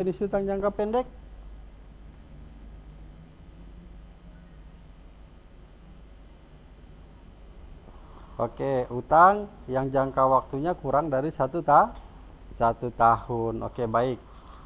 jenis utang jangka pendek? Oke, utang yang jangka waktunya kurang dari satu ta satu tahun. Oke, baik.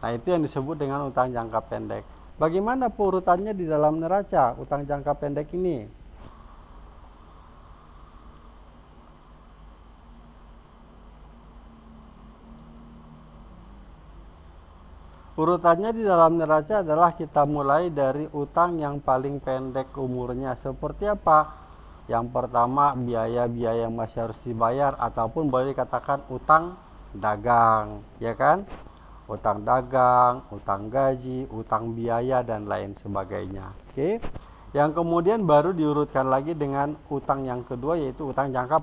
Nah, itu yang disebut dengan utang jangka pendek. Bagaimana urutannya di dalam neraca utang jangka pendek ini? Urutannya di dalam neraca adalah kita mulai dari utang yang paling pendek umurnya. Seperti apa? Yang pertama biaya-biaya yang masih harus dibayar ataupun boleh dikatakan utang dagang, ya kan? Utang dagang, utang gaji, utang biaya dan lain sebagainya. Oke. Yang kemudian baru diurutkan lagi dengan utang yang kedua yaitu utang jangka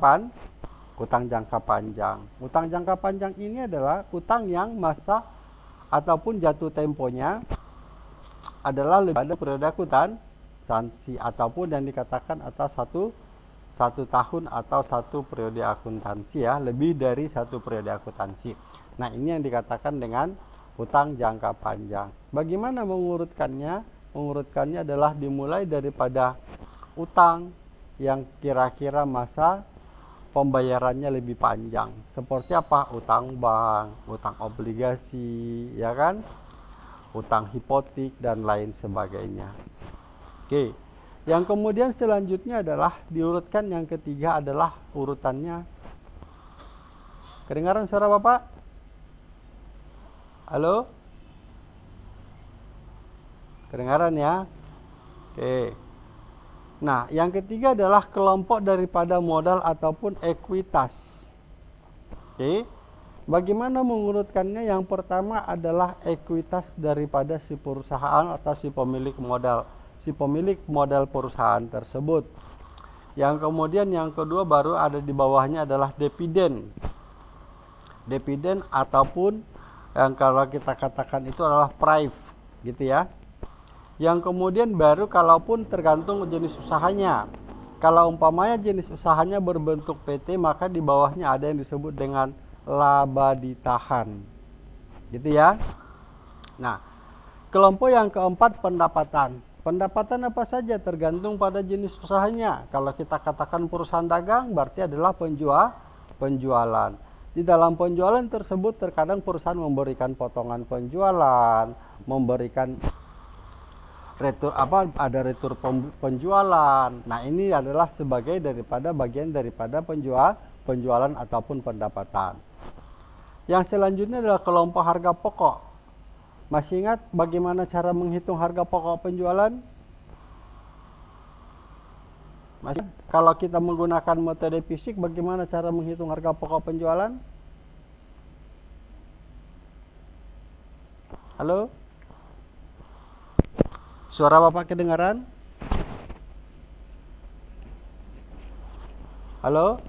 utang jangka panjang. Utang jangka panjang ini adalah utang yang masa ataupun jatuh temponya adalah lebih pada periode akuntan sanksi ataupun yang dikatakan atas satu satu tahun atau satu periode akuntansi ya lebih dari satu periode akuntansi. Nah ini yang dikatakan dengan utang jangka panjang. Bagaimana mengurutkannya? Mengurutkannya adalah dimulai daripada utang yang kira-kira masa pembayarannya lebih panjang. Seperti apa? Utang bank, utang obligasi, ya kan? Utang hipotik dan lain sebagainya. Oke. Yang kemudian selanjutnya adalah diurutkan yang ketiga adalah urutannya. Kedengaran suara Bapak? Halo? Kedengaran ya? Oke. Nah, yang ketiga adalah kelompok daripada modal ataupun ekuitas. Oke. Bagaimana mengurutkannya? Yang pertama adalah ekuitas daripada si perusahaan atau si pemilik modal, si pemilik modal perusahaan tersebut. Yang kemudian yang kedua baru ada di bawahnya adalah dividen. Dividen ataupun yang kalau kita katakan itu adalah prive, gitu ya. Yang kemudian baru kalaupun tergantung jenis usahanya. Kalau umpamanya jenis usahanya berbentuk PT maka di bawahnya ada yang disebut dengan laba ditahan. Gitu ya. Nah, kelompok yang keempat pendapatan. Pendapatan apa saja tergantung pada jenis usahanya. Kalau kita katakan perusahaan dagang berarti adalah penjual penjualan. Di dalam penjualan tersebut terkadang perusahaan memberikan potongan penjualan, memberikan retur apa ada retur penjualan. Nah, ini adalah sebagai daripada bagian daripada penjual penjualan ataupun pendapatan. Yang selanjutnya adalah kelompok harga pokok. Masih ingat bagaimana cara menghitung harga pokok penjualan? Masih kalau kita menggunakan metode fisik bagaimana cara menghitung harga pokok penjualan? Halo? Suara Bapak kedengaran? Halo?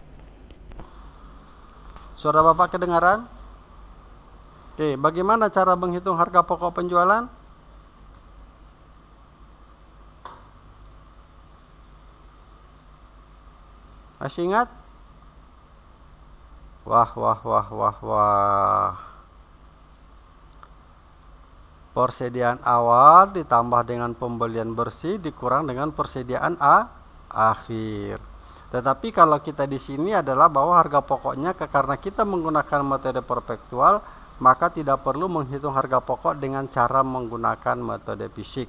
Suara Bapak kedengaran? Oke, bagaimana cara menghitung harga pokok penjualan? Masih ingat? Wah, wah, wah, wah, wah. Persediaan awal ditambah dengan pembelian bersih dikurang dengan persediaan A akhir. Tetapi kalau kita di sini adalah bahwa harga pokoknya karena kita menggunakan metode perpektual, maka tidak perlu menghitung harga pokok dengan cara menggunakan metode fisik.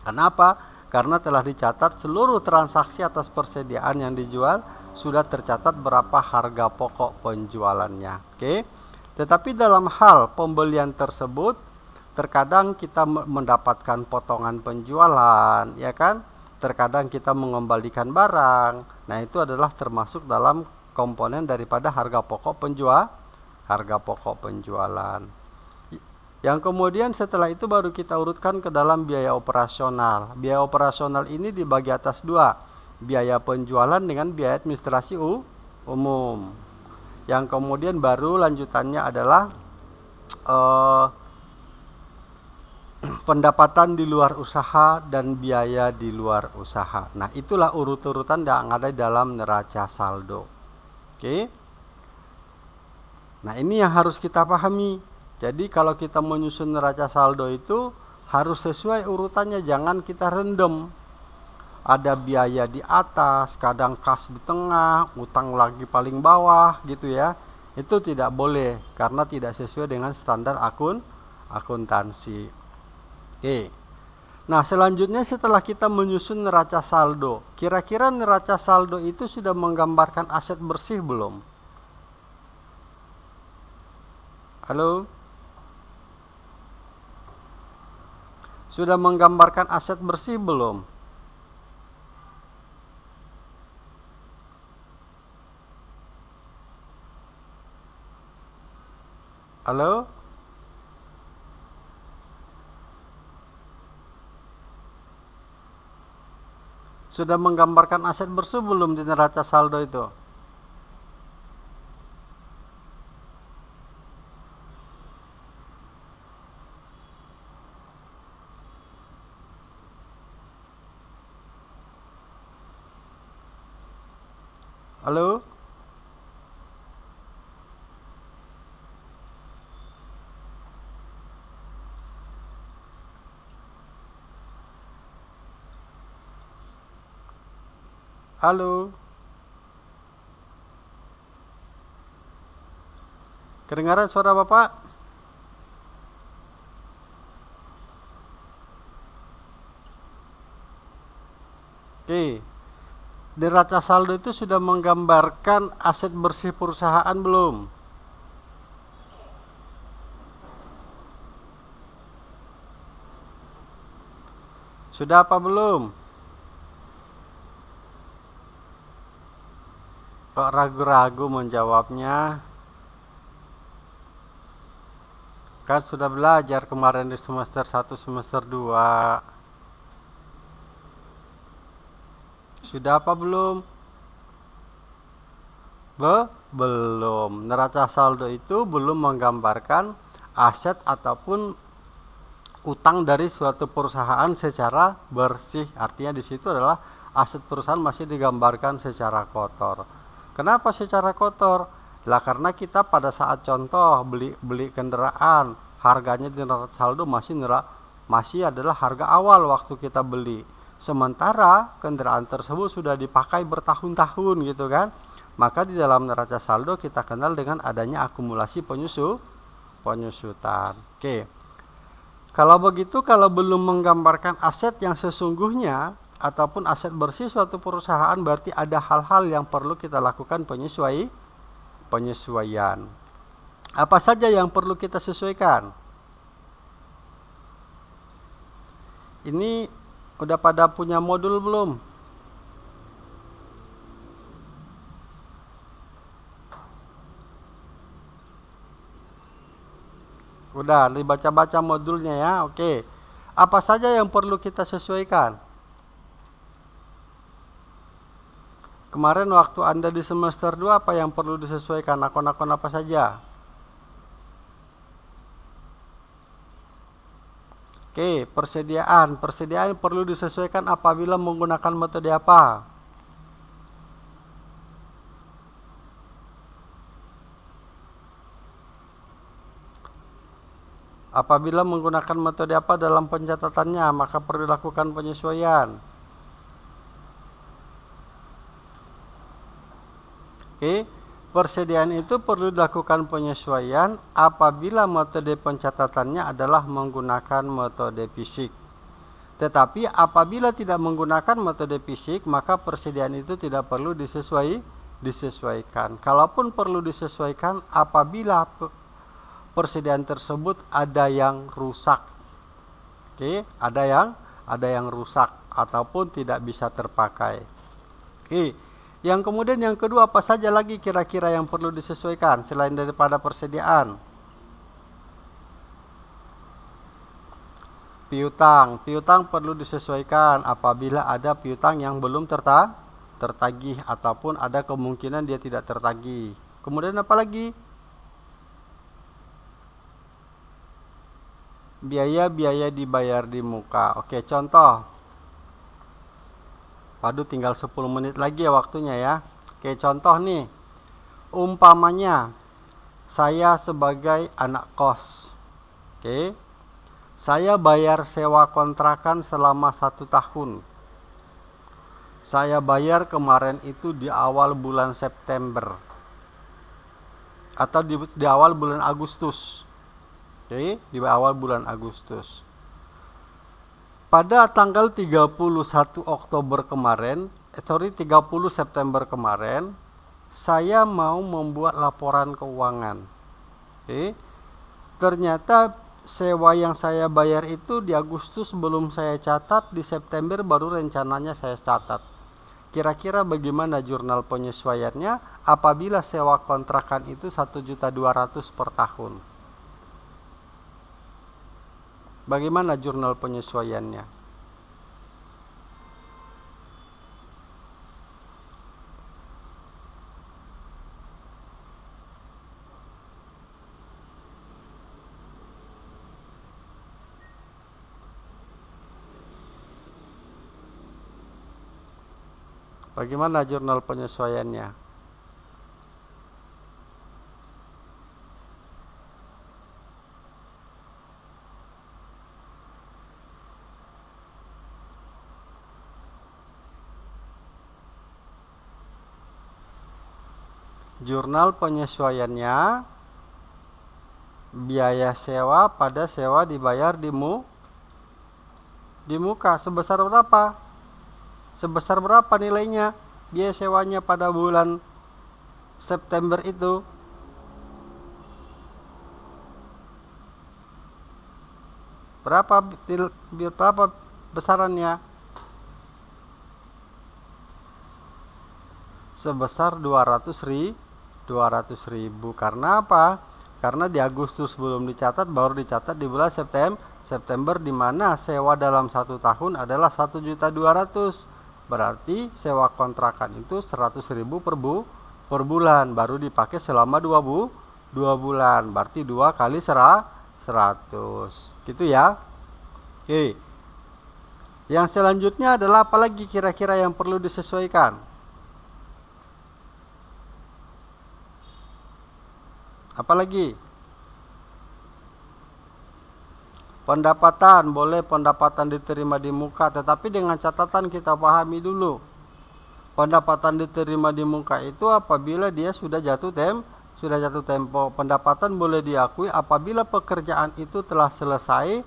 Kenapa? Karena telah dicatat seluruh transaksi atas persediaan yang dijual sudah tercatat berapa harga pokok penjualannya. Oke. Tetapi dalam hal pembelian tersebut terkadang kita mendapatkan potongan penjualan ya kan? Terkadang kita mengembalikan barang. Nah itu adalah termasuk dalam komponen daripada harga pokok penjual harga pokok penjualan. Yang kemudian setelah itu baru kita urutkan ke dalam biaya operasional. Biaya operasional ini dibagi atas dua biaya penjualan dengan biaya administrasi umum. Yang kemudian baru lanjutannya adalah uh, pendapatan di luar usaha dan biaya di luar usaha. Nah, itulah urut-urutan yang ada dalam neraca saldo. Oke. Nah, ini yang harus kita pahami. Jadi kalau kita menyusun neraca saldo itu harus sesuai urutannya, jangan kita random. Ada biaya di atas, kadang kas di tengah, utang lagi paling bawah gitu ya. Itu tidak boleh karena tidak sesuai dengan standar akun akuntansi. Oke. Nah, selanjutnya setelah kita menyusun neraca saldo, kira-kira neraca saldo itu sudah menggambarkan aset bersih belum? Halo? Sudah menggambarkan aset bersih belum? Halo? Sudah menggambarkan aset bersih belum di neraca saldo itu? Halo? Halo? Kedengaran suara Bapak? Oke. Neraca saldo itu sudah menggambarkan aset bersih perusahaan belum? Sudah apa belum? Kok ragu-ragu menjawabnya? Kan sudah belajar kemarin di semester 1 semester 2 Sudah apa belum? Be belum. Neraca saldo itu belum menggambarkan aset ataupun utang dari suatu perusahaan secara bersih. Artinya di situ adalah aset perusahaan masih digambarkan secara kotor. Kenapa secara kotor? Lah karena kita pada saat contoh beli beli kendaraan, harganya di neraca saldo masih neraca masih adalah harga awal waktu kita beli. Sementara kendaraan tersebut sudah dipakai bertahun-tahun gitu kan? Maka di dalam neraca saldo kita kenal dengan adanya akumulasi penyusu penyusutan. Oke. Kalau begitu kalau belum menggambarkan aset yang sesungguhnya ataupun aset bersih suatu perusahaan berarti ada hal-hal yang perlu kita lakukan penyesuai penyesuaian apa saja yang perlu kita sesuaikan ini Udah pada punya modul belum? Udah, dibaca-baca modulnya ya. Oke. Apa saja yang perlu kita sesuaikan? Kemarin waktu Anda di semester 2 apa yang perlu disesuaikan? Akun-akun apa saja? Oke, persediaan. Persediaan perlu disesuaikan apabila menggunakan metode apa? Apabila menggunakan metode apa dalam pencatatannya, maka perlu dilakukan penyesuaian. Oke, Persediaan itu perlu dilakukan penyesuaian apabila metode pencatatannya adalah menggunakan metode fisik. Tetapi apabila tidak menggunakan metode fisik, maka persediaan itu tidak perlu disesuai, disesuaikan. Kalaupun perlu disesuaikan apabila persediaan tersebut ada yang rusak. Oke, ada yang ada yang rusak ataupun tidak bisa terpakai. Oke. Yang kemudian yang kedua apa saja lagi kira-kira yang perlu disesuaikan selain daripada persediaan? Piutang, piutang perlu disesuaikan apabila ada piutang yang belum terta tertagih ataupun ada kemungkinan dia tidak tertagih. Kemudian apa lagi? Biaya-biaya dibayar di muka. Oke, contoh Waduh tinggal 10 menit lagi ya waktunya ya. Oke contoh nih. Umpamanya saya sebagai anak kos. Oke. Saya bayar sewa kontrakan selama satu tahun. Saya bayar kemarin itu di awal bulan September atau di, di awal bulan Agustus. Oke, di awal bulan Agustus. Pada tanggal 31 Oktober kemarin, eh, sorry 30 September kemarin, saya mau membuat laporan keuangan. Oke. Ternyata sewa yang saya bayar itu di Agustus belum saya catat, di September baru rencananya saya catat. Kira-kira bagaimana jurnal penyesuaiannya apabila sewa kontrakan itu 1.200 per tahun? Bagaimana jurnal penyesuaiannya? Bagaimana jurnal penyesuaiannya? Jurnal penyesuaiannya biaya sewa pada sewa dibayar di mu di muka. Sebesar berapa? sebesar berapa nilainya? Biaya sewanya pada bulan September itu. Berapa berapa besarannya? Sebesar 200 ribu 200 ribu karena apa karena di Agustus belum dicatat baru dicatat di bulan September September di mana sewa dalam satu tahun adalah satu juta dua ratus Berarti sewa kontrakan itu 100.000 per bu per bulan baru dipakai selama dua bu dua bulan. Berarti dua kali serah 100. Gitu ya. Oke. Yang selanjutnya adalah apalagi kira-kira yang perlu disesuaikan? Apalagi? Pendapatan boleh pendapatan diterima di muka tetapi dengan catatan kita pahami dulu. Pendapatan diterima di muka itu apabila dia sudah jatuh tem sudah jatuh tempo. Pendapatan boleh diakui apabila pekerjaan itu telah selesai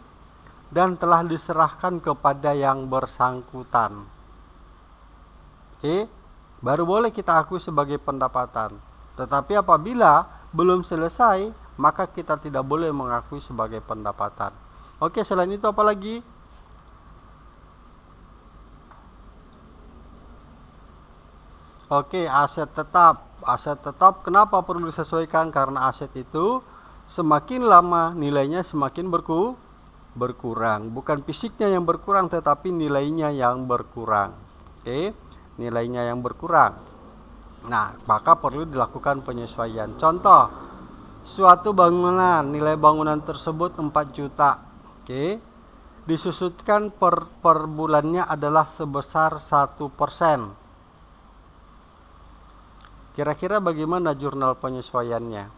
dan telah diserahkan kepada yang bersangkutan. Oke, baru boleh kita akui sebagai pendapatan. Tetapi apabila belum selesai, maka kita tidak boleh mengakui sebagai pendapatan. Oke, selain itu apa lagi? Oke, aset tetap. Aset tetap kenapa perlu disesuaikan? Karena aset itu semakin lama nilainya semakin berku berkurang. Bukan fisiknya yang berkurang tetapi nilainya yang berkurang. Oke, nilainya yang berkurang. Nah, maka perlu dilakukan penyesuaian. Contoh, suatu bangunan, nilai bangunan tersebut 4 juta Oke. Disusutkan per, per bulannya adalah sebesar satu persen. Kira-kira bagaimana jurnal penyesuaiannya?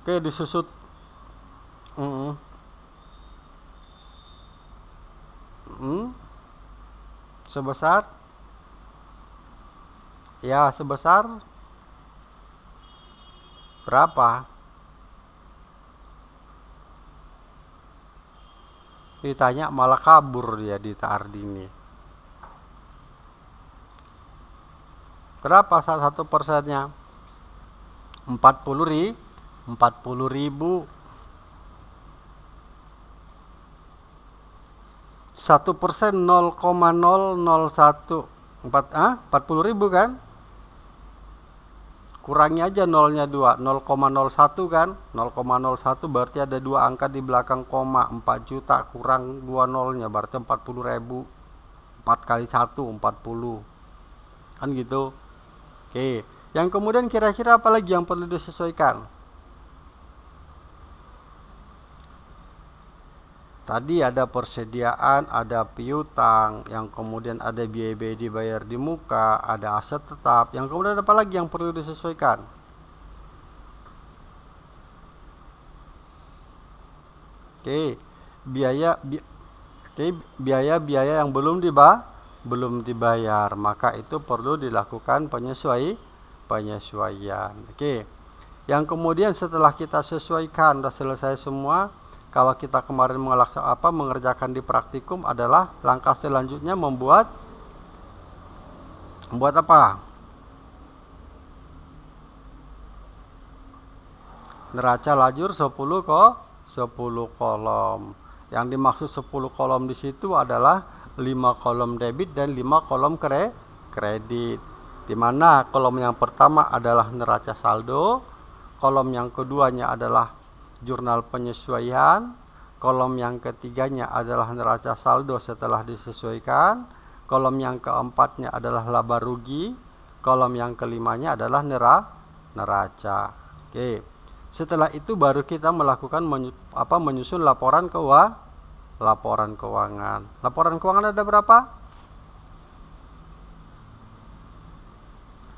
Oke, disusut. Sebesar Ya, sebesar berapa? Ditanya malah kabur dia di Tardini. Berapa satu persennya? 40 ribu 40 ribu satu persen 0,001 empat ah 40 ribu kan? Kurangi aja nolnya 2 0,01 kan? 0,01 berarti ada dua angka di belakang koma 4 juta kurang dua nolnya berarti 40 ribu. 4 kali 1 40 kan gitu? Oke yang kemudian kira-kira apa lagi yang perlu disesuaikan Tadi ada persediaan, ada piutang, yang kemudian ada biaya-biaya dibayar di muka, ada aset tetap, yang kemudian apa lagi yang perlu disesuaikan? Oke, biaya bi Oke, biaya-biaya yang belum diba belum dibayar, maka itu perlu dilakukan penyesuai penyesuaian. Oke. Yang kemudian setelah kita sesuaikan sudah selesai semua, kalau kita kemarin melaksanakan apa mengerjakan di praktikum adalah langkah selanjutnya membuat membuat apa? Neraca lajur 10 kok 10 kolom. Yang dimaksud 10 kolom di situ adalah 5 kolom debit dan 5 kolom kre kredit. Di mana kolom yang pertama adalah neraca saldo, kolom yang keduanya adalah jurnal penyesuaian. Kolom yang ketiganya adalah neraca saldo setelah disesuaikan. Kolom yang keempatnya adalah laba rugi. Kolom yang kelimanya adalah nera, neraca. Oke. Setelah itu baru kita melakukan menyu, apa menyusun laporan keuangan. Laporan keuangan. Laporan keuangan ada berapa?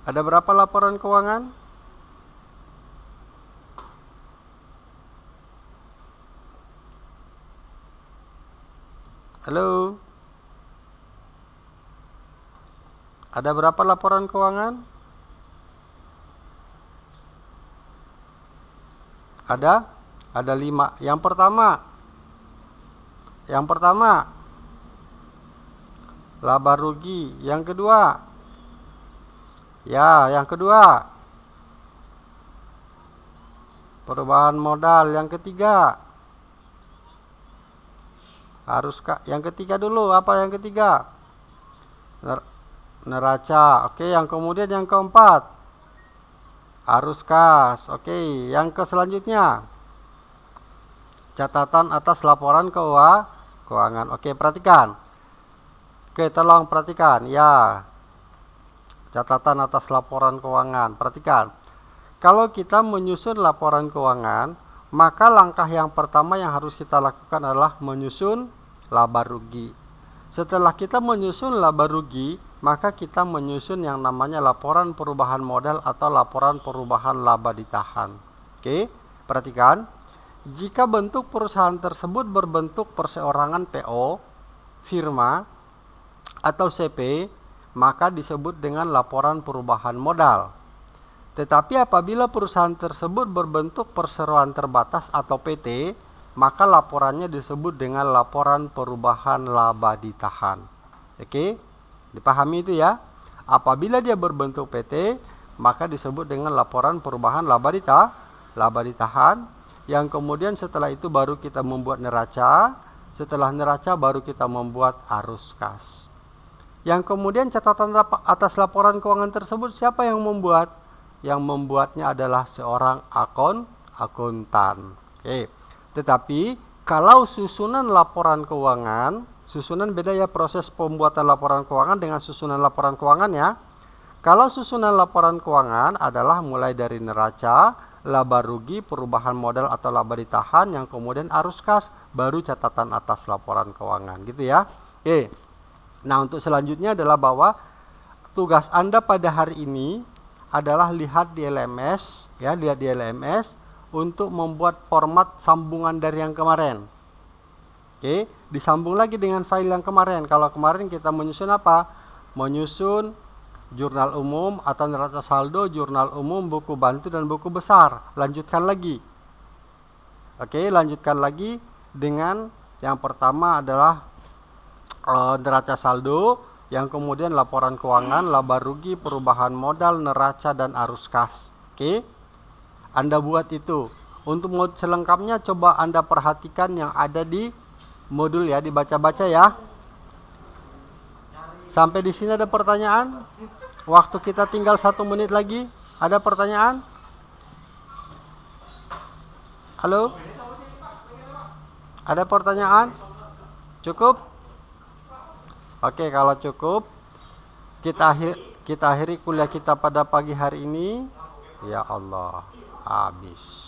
Ada berapa laporan keuangan? Halo. Ada berapa laporan keuangan? Ada? Ada lima. Yang pertama, yang pertama, laba rugi. Yang kedua, ya, yang kedua, perubahan modal. Yang ketiga, harus kak. Yang ketiga dulu apa yang ketiga? Ner neraca. Oke yang kemudian yang keempat. Harus kas. Oke yang ke selanjutnya. Catatan atas laporan keuangan. Oke perhatikan. Oke tolong perhatikan. Ya. Catatan atas laporan keuangan. Perhatikan. Kalau kita menyusun laporan keuangan maka langkah yang pertama yang harus kita lakukan adalah menyusun laba rugi. Setelah kita menyusun laba rugi, maka kita menyusun yang namanya laporan perubahan modal atau laporan perubahan laba ditahan. Oke, perhatikan. Jika bentuk perusahaan tersebut berbentuk perseorangan PO, firma, atau CP, maka disebut dengan laporan perubahan modal. Tetapi apabila perusahaan tersebut berbentuk perseroan terbatas atau PT, maka laporannya disebut dengan laporan perubahan laba ditahan. Oke, dipahami itu ya. Apabila dia berbentuk PT, maka disebut dengan laporan perubahan laba ditahan. Laba ditahan. Yang kemudian setelah itu baru kita membuat neraca. Setelah neraca baru kita membuat arus kas. Yang kemudian catatan atas laporan keuangan tersebut siapa yang membuat? Yang membuatnya adalah seorang akun akuntan. Oke. Tetapi kalau susunan laporan keuangan, susunan beda ya proses pembuatan laporan keuangan dengan susunan laporan keuangan ya. Kalau susunan laporan keuangan adalah mulai dari neraca, laba rugi, perubahan modal atau laba ditahan yang kemudian arus kas, baru catatan atas laporan keuangan gitu ya. Oke. Nah, untuk selanjutnya adalah bahwa tugas Anda pada hari ini adalah lihat di LMS ya lihat di LMS untuk membuat format sambungan dari yang kemarin. Oke disambung lagi dengan file yang kemarin. Kalau kemarin kita menyusun apa? Menyusun jurnal umum atau neraca saldo jurnal umum buku bantu dan buku besar. Lanjutkan lagi. Oke lanjutkan lagi dengan yang pertama adalah neraca saldo yang kemudian laporan keuangan, laba rugi, perubahan modal, neraca dan arus kas. Oke. Anda buat itu. Untuk mod selengkapnya coba Anda perhatikan yang ada di modul ya, dibaca-baca ya. Sampai di sini ada pertanyaan? Waktu kita tinggal satu menit lagi. Ada pertanyaan? Halo? Ada pertanyaan? Cukup? Oke, kalau cukup kita akhir kita akhiri kuliah kita pada pagi hari ini. Ya Allah, habis.